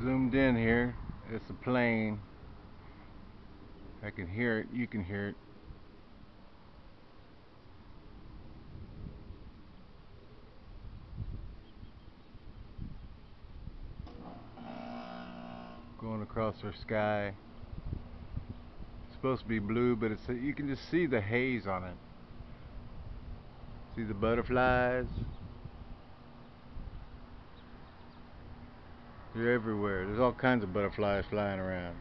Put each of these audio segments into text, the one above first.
zoomed in here. It's a plane. I can hear it. You can hear it. Going across our sky. It's supposed to be blue, but it's you can just see the haze on it. See the butterflies? They're everywhere. There's all kinds of butterflies flying around.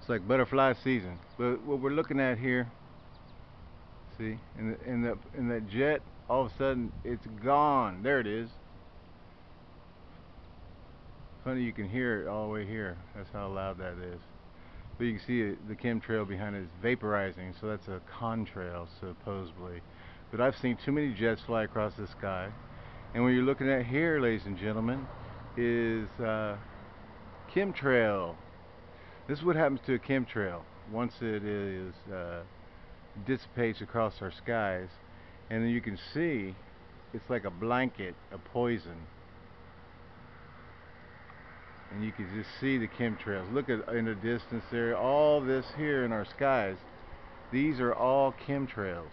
It's like butterfly season. But what we're looking at here, see, in the in the in that jet, all of a sudden it's gone. There it is. Funny, you can hear it all the way here. That's how loud that is. But you can see the chemtrail behind it is vaporizing, so that's a contrail, supposedly. But I've seen too many jets fly across the sky. And what you're looking at here, ladies and gentlemen, is uh, chemtrail. This is what happens to a chemtrail once it is uh, dissipates across our skies. And then you can see it's like a blanket of poison. And you can just see the chemtrails. Look at in the distance there, all this here in our skies. These are all chemtrails.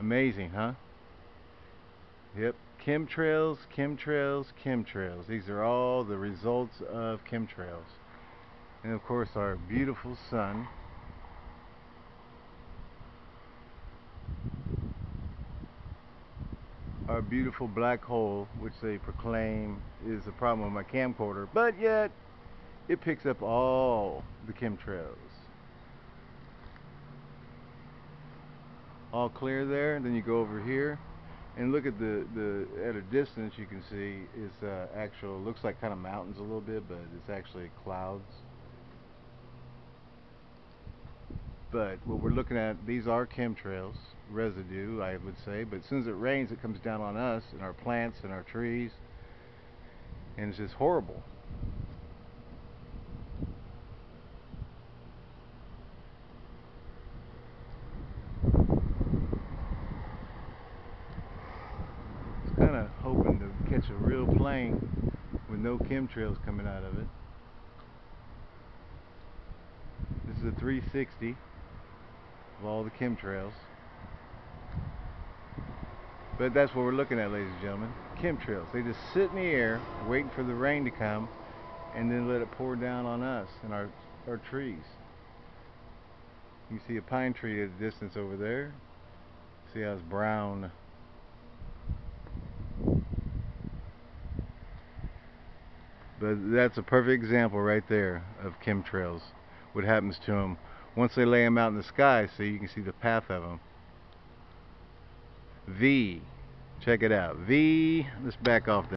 Amazing, huh? Yep, chemtrails, chemtrails, chemtrails. These are all the results of chemtrails. And of course our beautiful sun. Our beautiful black hole, which they proclaim is a problem with my camcorder, but yet it picks up all the chemtrails. all clear there then you go over here and look at the the at a distance you can see it's uh, actual looks like kind of mountains a little bit but it's actually clouds. But what we're looking at these are chemtrails residue I would say but as soon as it rains it comes down on us and our plants and our trees. And it's just horrible kind of hoping to catch a real plane with no chemtrails coming out of it. This is a 360 of all the chemtrails. But that's what we're looking at, ladies and gentlemen. Chemtrails. They just sit in the air, waiting for the rain to come, and then let it pour down on us and our, our trees. You see a pine tree at a distance over there. See how it's brown. But that's a perfect example right there of chemtrails. What happens to them once they lay them out in the sky. So you can see the path of them. V. Check it out. V. Let's back off.